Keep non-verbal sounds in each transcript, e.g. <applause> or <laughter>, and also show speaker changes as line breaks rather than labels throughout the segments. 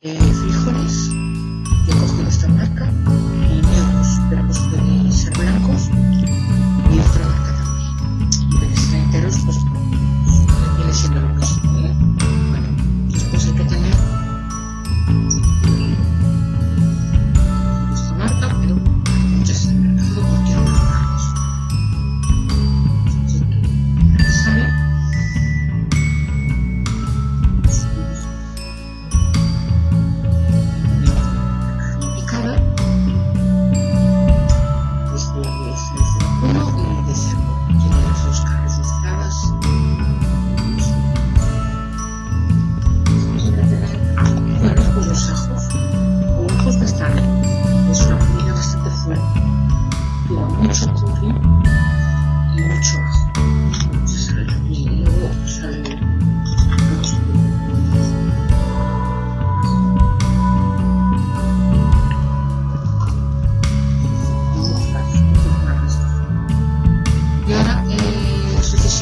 eh, frijoles,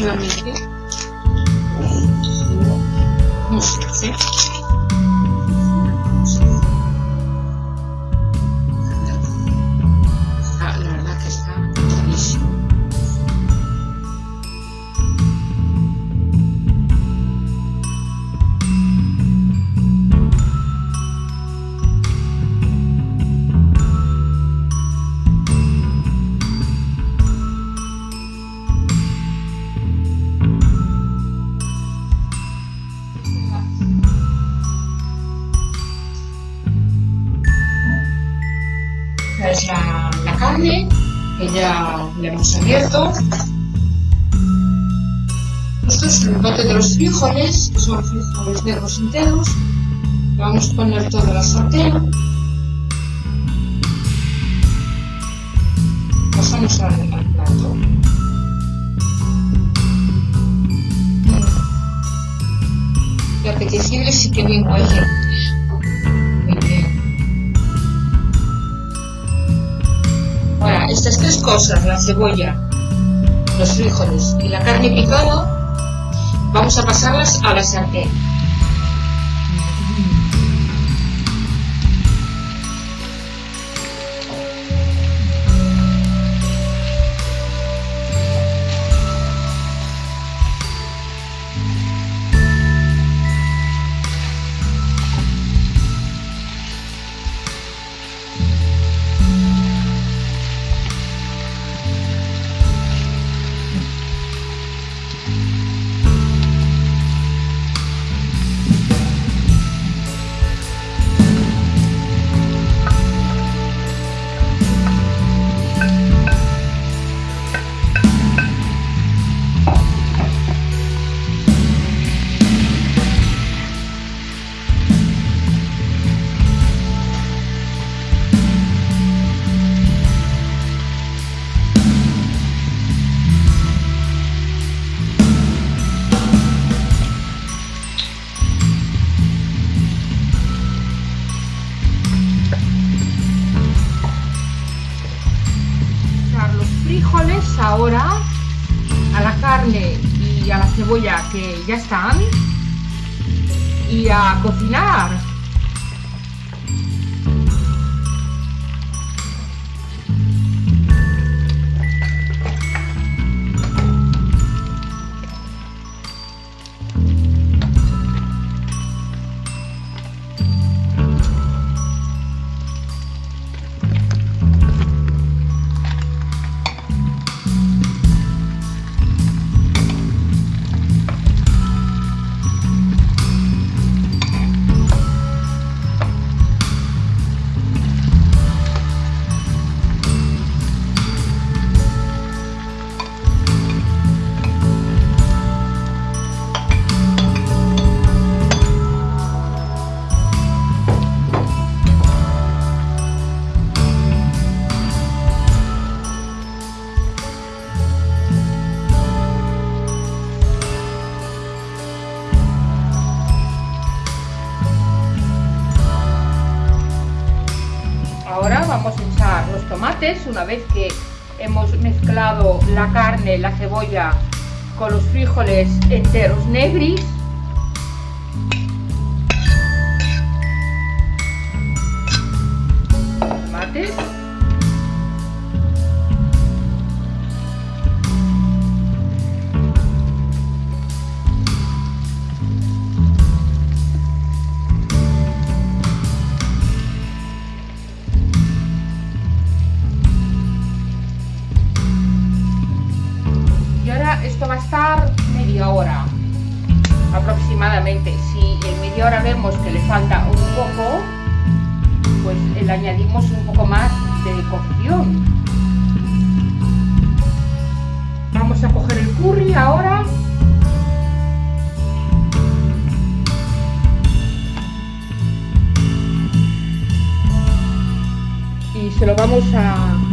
eh, sucesivamente no se Esta es la, carne que ya la hemos abierto. Esto es el bote de los frijoles, que son frijoles negros enteros. Le Vamos a poner toda la sartén. Pasamos al, al plato. Y apetecible sí que bien huele. Estas tres cosas, la cebolla, los frijoles y la carne picada, vamos a pasarlas a la sartén. Ahora a la carne y a la cebolla que ya están y a cocinar. Tomates una vez que hemos mezclado la carne, la cebolla con los frijoles enteros negris.
Ahora vemos que le falta un poco, pues le añadimos un poco más de cocción. Vamos a coger el curry ahora. Y se lo vamos a,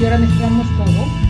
y ahora mezclamos todo.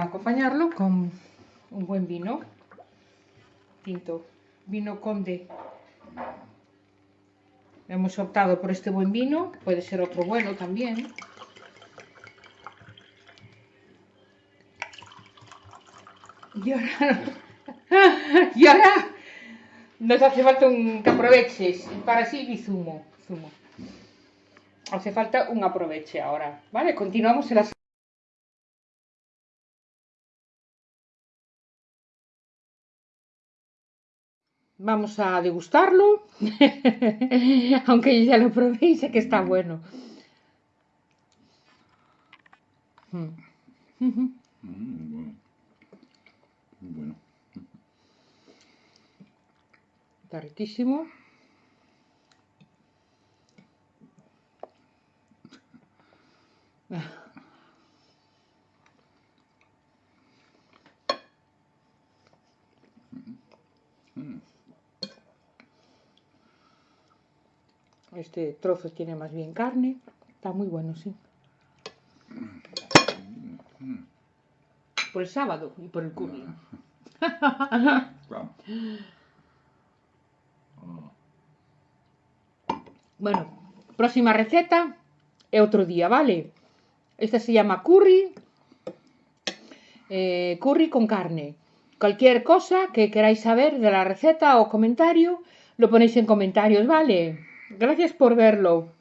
acompañarlo con un buen vino. Tinto, vino conde. Hemos optado por este buen vino, puede ser otro bueno también. Y ahora, <laughs> y ahora nos hace falta un que aproveches para sí y zumo, zumo. Hace falta un aproveche ahora, ¿vale? Continuamos en la Vamos a degustarlo, <laughs> aunque ya lo probé y sé que está bueno.
Mm. Mm, bueno. bueno.
está riquísimo. Este trozo tiene más bien carne. Está muy bueno, sí. Por el sábado y por el curry. <laughs> Bueno, próxima receta é outro día, vale? Esta se llama curry, eh, curry con carne. Cualquier cosa que queráis saber de la receta o comentario, lo ponéis en comentarios, ¿vale? Gracias por verlo.